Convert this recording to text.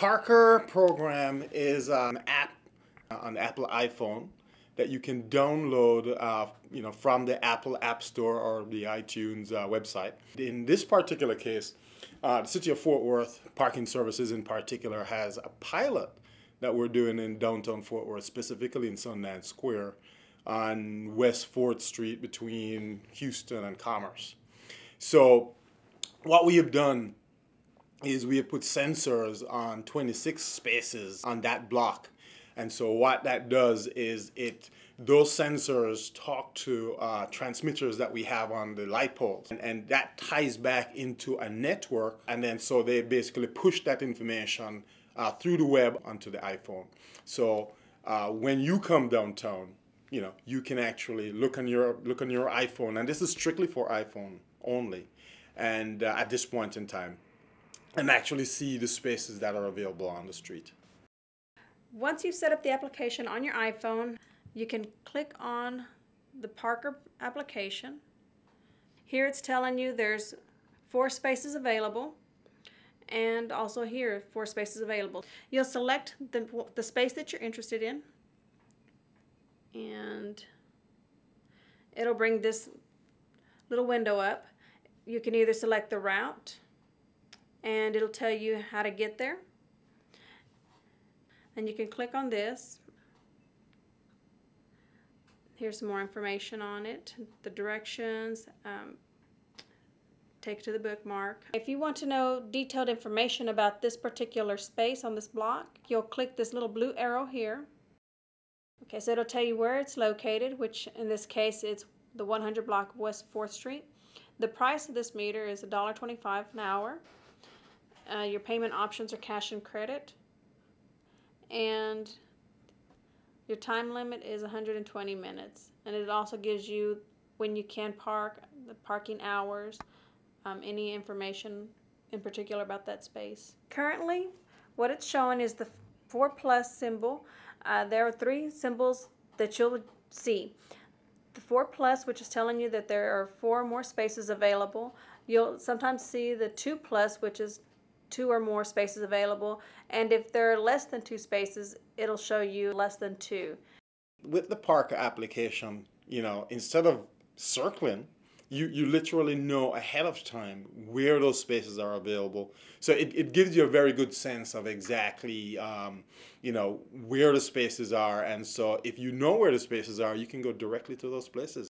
Parker program is an app on Apple iPhone that you can download uh, you know, from the Apple App Store or the iTunes uh, website. In this particular case, uh, the City of Fort Worth Parking Services in particular has a pilot that we're doing in downtown Fort Worth, specifically in Sundance Square on West 4th Street between Houston and Commerce. So what we have done is we have put sensors on 26 spaces on that block. And so what that does is it those sensors talk to uh, transmitters that we have on the light poles. And, and, that ties back into a network. And then so they basically push that information uh, through the web onto the iphone. So uh, when you come downtown you know you can actually look on your look on your iphone. And this is strictly for iphone only. And uh, at this point in time and actually see the spaces that are available on the street. Once you've set up the application on your iPhone, you can click on the Parker application. Here it's telling you there's four spaces available and also here four spaces available. You'll select the, the space that you're interested in and it'll bring this little window up. You can either select the route and it'll tell you how to get there. And you can click on this. Here's some more information on it, the directions, um, take to the bookmark. If you want to know detailed information about this particular space on this block, you'll click this little blue arrow here. Okay, so it'll tell you where it's located, which in this case it's the 100 block West 4th Street. The price of this meter is $1.25 an hour. Uh, your payment options are cash and credit. And your time limit is 120 minutes. And it also gives you when you can park, the parking hours, um, any information in particular about that space. Currently, what it's showing is the 4 plus symbol. Uh, there are three symbols that you'll see. The 4 plus, which is telling you that there are four more spaces available. You'll sometimes see the 2 plus, which is two or more spaces available. And if there are less than two spaces, it'll show you less than two. With the Parker application, you know, instead of circling, you, you literally know ahead of time where those spaces are available. So it, it gives you a very good sense of exactly, um, you know, where the spaces are. And so if you know where the spaces are, you can go directly to those places.